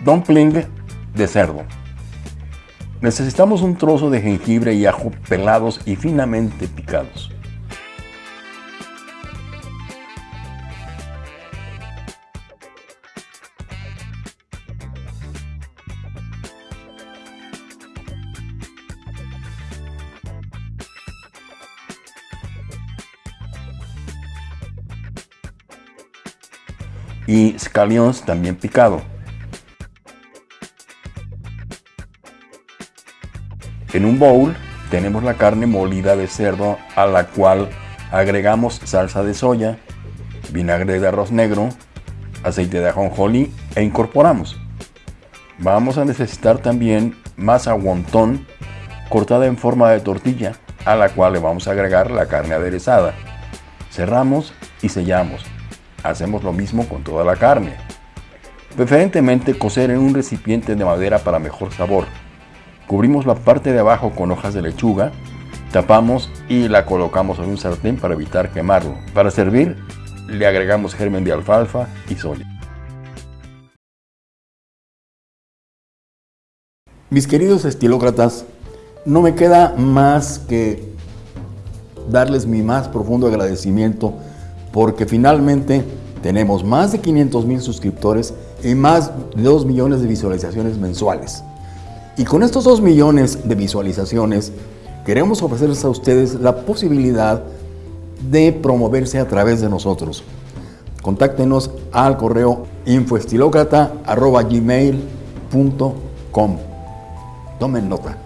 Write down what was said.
Dumpling de cerdo. Necesitamos un trozo de jengibre y ajo pelados y finamente picados. y scallions también picado. En un bowl tenemos la carne molida de cerdo a la cual agregamos salsa de soya, vinagre de arroz negro, aceite de ajonjolí e incorporamos. Vamos a necesitar también masa wonton cortada en forma de tortilla a la cual le vamos a agregar la carne aderezada. Cerramos y sellamos. Hacemos lo mismo con toda la carne. Preferentemente cocer en un recipiente de madera para mejor sabor. Cubrimos la parte de abajo con hojas de lechuga, tapamos y la colocamos en un sartén para evitar quemarlo. Para servir, le agregamos germen de alfalfa y soya. Mis queridos estilócratas, no me queda más que darles mi más profundo agradecimiento porque finalmente tenemos más de 500 mil suscriptores y más de 2 millones de visualizaciones mensuales. Y con estos 2 millones de visualizaciones queremos ofrecerles a ustedes la posibilidad de promoverse a través de nosotros. Contáctenos al correo infoestilocrata.gmail.com Tomen nota.